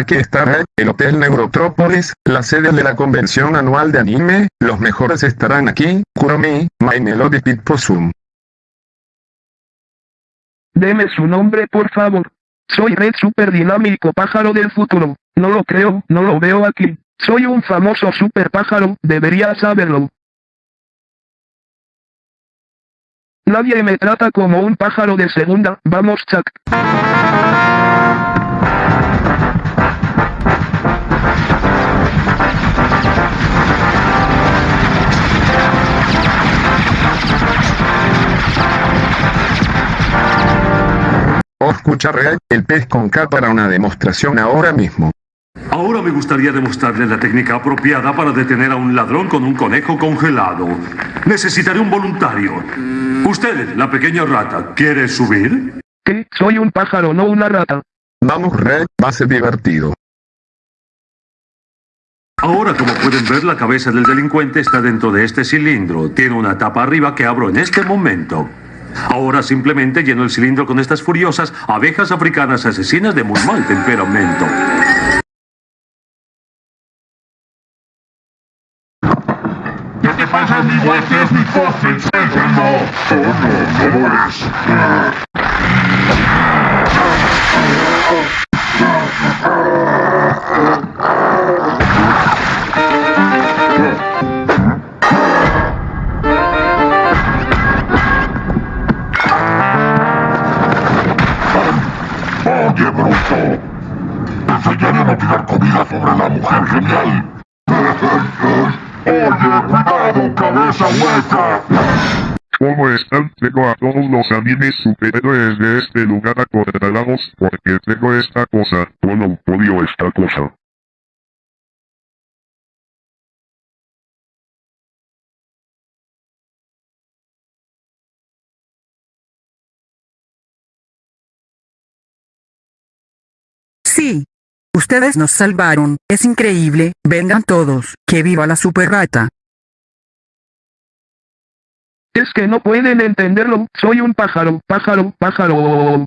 Aquí está el Hotel Neurotrópolis, la sede de la convención anual de anime, los mejores estarán aquí, Kuromi, My Melody Pit Possum. Deme su nombre por favor. Soy Red Super Dinámico Pájaro del Futuro. No lo creo, no lo veo aquí. Soy un famoso super pájaro, debería saberlo. Nadie me trata como un pájaro de segunda, vamos Chuck. Escucha Red, el pez con K para una demostración ahora mismo. Ahora me gustaría demostrarle la técnica apropiada para detener a un ladrón con un conejo congelado. Necesitaré un voluntario. Usted, la pequeña rata, ¿quiere subir? ¿Qué? Soy un pájaro, no una rata. Vamos Red, va a ser divertido. Ahora, como pueden ver, la cabeza del delincuente está dentro de este cilindro. Tiene una tapa arriba que abro en este momento. Ahora simplemente lleno el cilindro con estas furiosas abejas africanas asesinas de muy mal temperamento. ¿Qué te pasa, amigo? Este es mi coche, no. Oh, no, no lo es. Oye, bruto. Te enseñaré a tirar comida sobre la mujer genial. Oye, cuidado, cabeza hueca. ¿Cómo están? Tengo a todos los animes superhéroes de este lugar acorralados porque tengo esta cosa. Bueno, odio esta cosa. Sí. Ustedes nos salvaron, es increíble, vengan todos, que viva la super rata. Es que no pueden entenderlo, soy un pájaro, pájaro, pájaro.